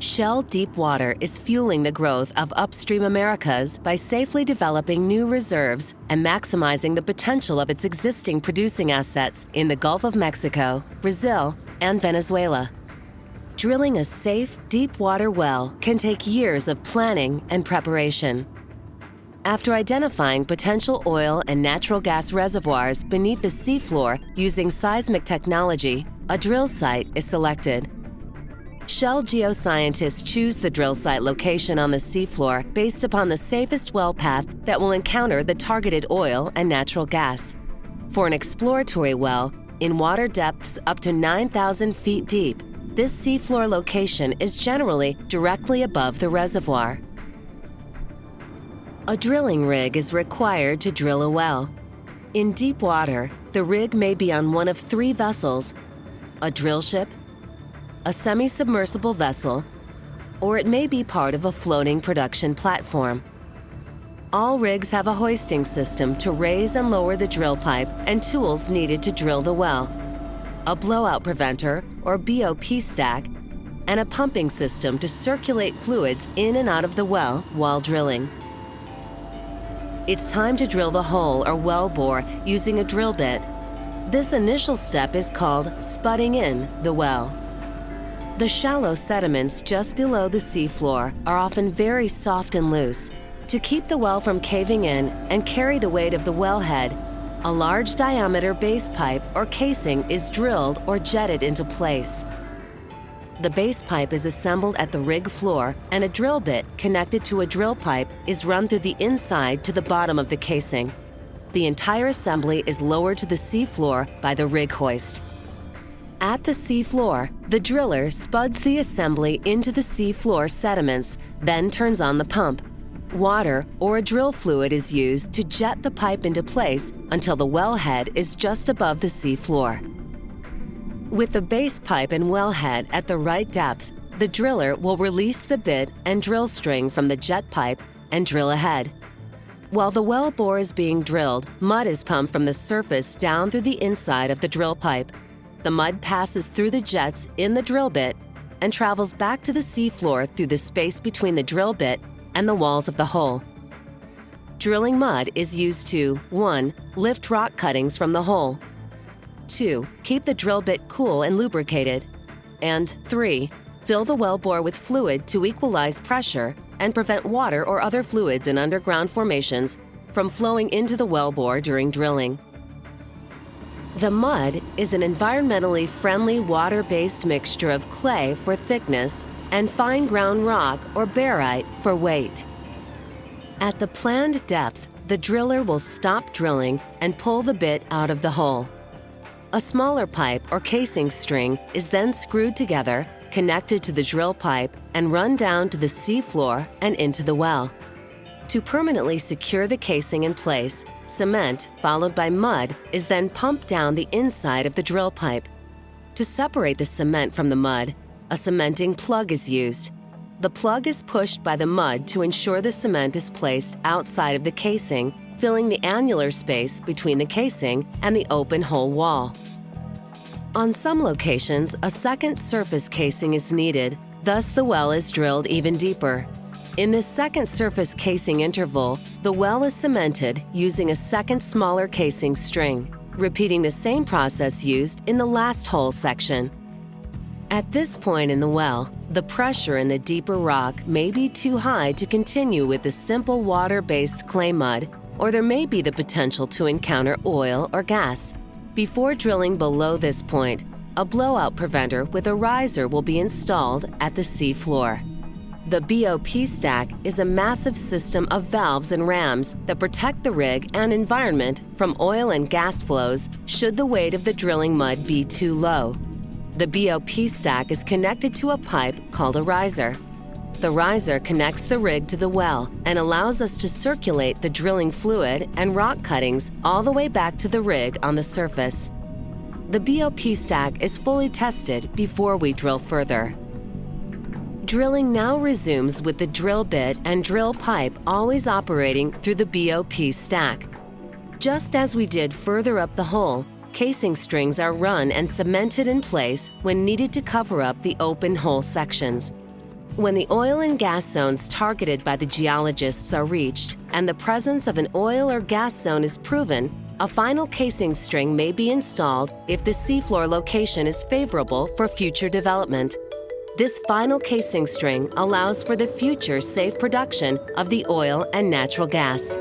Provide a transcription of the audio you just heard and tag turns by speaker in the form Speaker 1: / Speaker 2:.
Speaker 1: Shell Deepwater is fueling the growth of upstream Americas by safely developing new reserves and maximizing the potential of its existing producing assets in the Gulf of Mexico, Brazil, and Venezuela. Drilling a safe, deepwater well can take years of planning and preparation. After identifying potential oil and natural gas reservoirs beneath the seafloor using seismic technology, a drill site is selected. Shell geoscientists choose the drill site location on the seafloor based upon the safest well path that will encounter the targeted oil and natural gas. For an exploratory well, in water depths up to 9,000 feet deep, this seafloor location is generally directly above the reservoir. A drilling rig is required to drill a well. In deep water, the rig may be on one of three vessels a drill ship, a semi-submersible vessel, or it may be part of a floating production platform. All rigs have a hoisting system to raise and lower the drill pipe and tools needed to drill the well, a blowout preventer or BOP stack, and a pumping system to circulate fluids in and out of the well while drilling. It's time to drill the hole or well bore using a drill bit. This initial step is called spudding in the well. The shallow sediments just below the seafloor are often very soft and loose. To keep the well from caving in and carry the weight of the wellhead, a large diameter base pipe or casing is drilled or jetted into place. The base pipe is assembled at the rig floor and a drill bit connected to a drill pipe is run through the inside to the bottom of the casing. The entire assembly is lowered to the seafloor by the rig hoist. At the seafloor, the driller spuds the assembly into the seafloor sediments, then turns on the pump. Water or a drill fluid is used to jet the pipe into place until the wellhead is just above the seafloor. With the base pipe and wellhead at the right depth, the driller will release the bit and drill string from the jet pipe and drill ahead. While the well bore is being drilled, mud is pumped from the surface down through the inside of the drill pipe the mud passes through the jets in the drill bit and travels back to the seafloor through the space between the drill bit and the walls of the hole. Drilling mud is used to 1. Lift rock cuttings from the hole, 2. Keep the drill bit cool and lubricated, and 3. Fill the well bore with fluid to equalize pressure and prevent water or other fluids in underground formations from flowing into the well bore during drilling. The mud is an environmentally friendly water-based mixture of clay for thickness and fine ground rock or barite for weight. At the planned depth, the driller will stop drilling and pull the bit out of the hole. A smaller pipe or casing string is then screwed together, connected to the drill pipe, and run down to the seafloor and into the well. To permanently secure the casing in place, cement, followed by mud, is then pumped down the inside of the drill pipe. To separate the cement from the mud, a cementing plug is used. The plug is pushed by the mud to ensure the cement is placed outside of the casing, filling the annular space between the casing and the open hole wall. On some locations, a second surface casing is needed, thus the well is drilled even deeper. In this second surface casing interval, the well is cemented using a second smaller casing string, repeating the same process used in the last hole section. At this point in the well, the pressure in the deeper rock may be too high to continue with the simple water-based clay mud, or there may be the potential to encounter oil or gas. Before drilling below this point, a blowout preventer with a riser will be installed at the sea floor. The BOP stack is a massive system of valves and rams that protect the rig and environment from oil and gas flows should the weight of the drilling mud be too low. The BOP stack is connected to a pipe called a riser. The riser connects the rig to the well and allows us to circulate the drilling fluid and rock cuttings all the way back to the rig on the surface. The BOP stack is fully tested before we drill further. Drilling now resumes with the drill bit and drill pipe always operating through the BOP stack. Just as we did further up the hole, casing strings are run and cemented in place when needed to cover up the open hole sections. When the oil and gas zones targeted by the geologists are reached and the presence of an oil or gas zone is proven, a final casing string may be installed if the seafloor location is favorable for future development. This final casing string allows for the future safe production of the oil and natural gas.